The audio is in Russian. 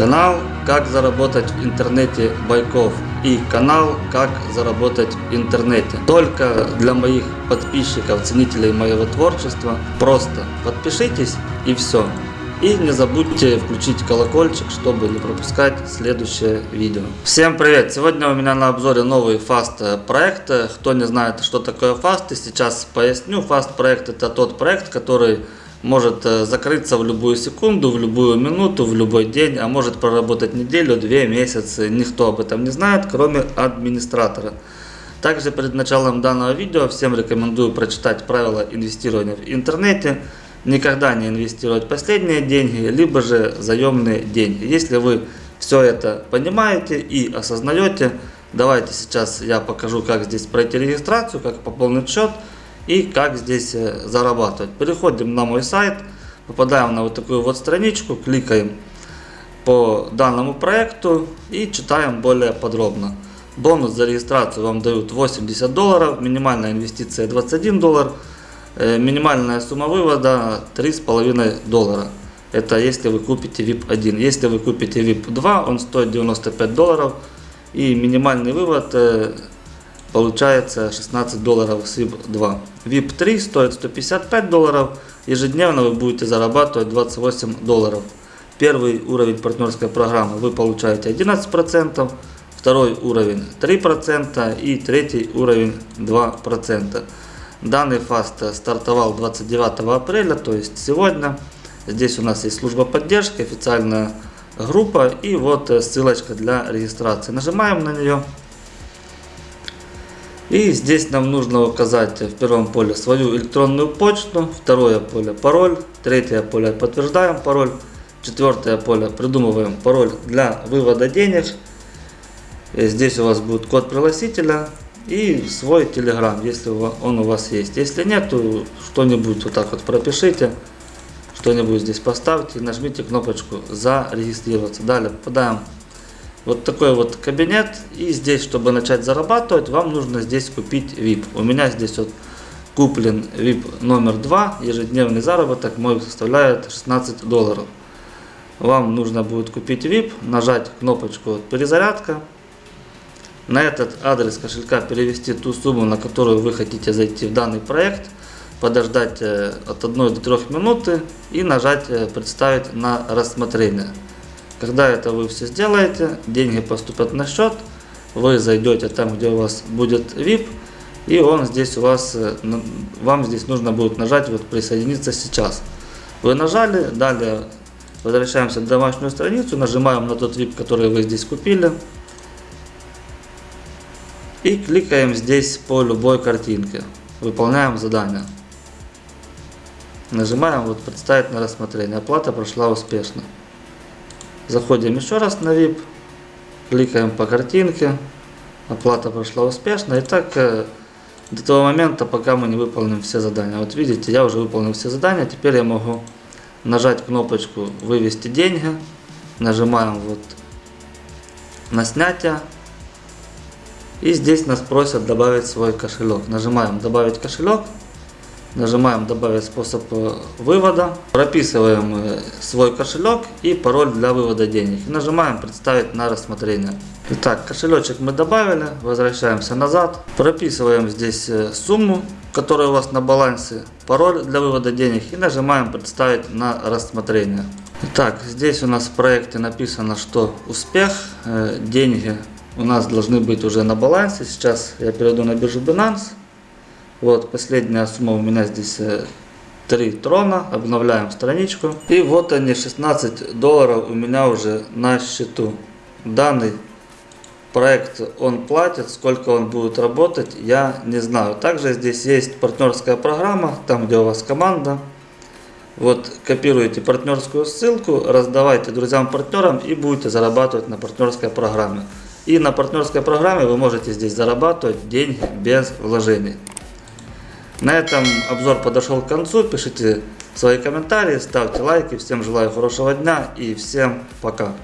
Канал «Как заработать в интернете Байков» и канал «Как заработать в интернете». Только для моих подписчиков, ценителей моего творчества. Просто подпишитесь и все. И не забудьте включить колокольчик, чтобы не пропускать следующее видео. Всем привет! Сегодня у меня на обзоре новый фаст проект. Кто не знает, что такое фаст, сейчас поясню. Фаст проект это тот проект, который может э, закрыться в любую секунду, в любую минуту, в любой день, а может проработать неделю, две месяцы. Никто об этом не знает, кроме администратора. Также перед началом данного видео всем рекомендую прочитать правила инвестирования в интернете. Никогда не инвестировать последние деньги, либо же заемные деньги. Если вы все это понимаете и осознаете, давайте сейчас я покажу, как здесь пройти регистрацию, как пополнить счет и как здесь э, зарабатывать. Переходим на мой сайт, попадаем на вот такую вот страничку, кликаем по данному проекту и читаем более подробно. Бонус за регистрацию вам дают 80 долларов, минимальная инвестиция 21 доллар, э, минимальная сумма вывода 3,5 доллара. Это если вы купите VIP 1. Если вы купите VIP 2, он стоит 95 долларов и минимальный вывод э, получается 16 долларов с VIP 2. VIP 3 стоит 155 долларов, ежедневно вы будете зарабатывать 28 долларов. Первый уровень партнерской программы вы получаете 11%, второй уровень 3% и третий уровень 2%. Данный фаст стартовал 29 апреля, то есть сегодня. Здесь у нас есть служба поддержки, официальная группа и вот ссылочка для регистрации. Нажимаем на нее. И здесь нам нужно указать в первом поле свою электронную почту, второе поле пароль, третье поле подтверждаем пароль, четвертое поле придумываем пароль для вывода денег. И здесь у вас будет код пригласителя и свой телеграм, если он у вас есть. Если нет, то что-нибудь вот так вот пропишите, что-нибудь здесь поставьте, нажмите кнопочку зарегистрироваться. Далее попадаем вот такой вот кабинет. И здесь, чтобы начать зарабатывать, вам нужно здесь купить VIP. У меня здесь вот куплен VIP номер 2. Ежедневный заработок мой составляет 16 долларов. Вам нужно будет купить VIP, нажать кнопочку перезарядка. На этот адрес кошелька перевести ту сумму, на которую вы хотите зайти в данный проект. Подождать э, от 1 до 3 минуты и нажать э, представить на рассмотрение. Когда это вы все сделаете, деньги поступят на счет, вы зайдете там, где у вас будет VIP, и он здесь у вас, э, вам здесь нужно будет нажать вот присоединиться сейчас. Вы нажали, далее возвращаемся в домашнюю страницу, нажимаем на тот VIP, который вы здесь купили. И кликаем здесь по любой картинке. Выполняем задание. Нажимаем вот представить на рассмотрение. Оплата прошла успешно. Заходим еще раз на VIP, кликаем по картинке, оплата прошла успешно. И так э, до того момента, пока мы не выполним все задания. Вот видите, я уже выполнил все задания, теперь я могу нажать кнопочку «Вывести деньги», нажимаем вот на снятие. И здесь нас просят добавить свой кошелек. Нажимаем «Добавить кошелек». Нажимаем добавить способ э, вывода. Прописываем э, свой кошелек и пароль для вывода денег. Нажимаем представить на рассмотрение. Итак, кошелечек мы добавили. Возвращаемся назад. Прописываем здесь э, сумму, которая у вас на балансе. Пароль для вывода денег. И нажимаем представить на рассмотрение. Итак, здесь у нас в проекте написано, что успех, деньги у нас должны быть уже на балансе. Сейчас я перейду на биржу Binance. Вот, последняя сумма у меня здесь 3 э, трона. Обновляем страничку. И вот они, 16 долларов у меня уже на счету. Данный проект он платит, сколько он будет работать, я не знаю. Также здесь есть партнерская программа, там где у вас команда. Вот копируете партнерскую ссылку, раздавайте друзьям-партнерам и будете зарабатывать на партнерской программе. И на партнерской программе вы можете здесь зарабатывать деньги без вложений. На этом обзор подошел к концу. Пишите свои комментарии, ставьте лайки. Всем желаю хорошего дня и всем пока.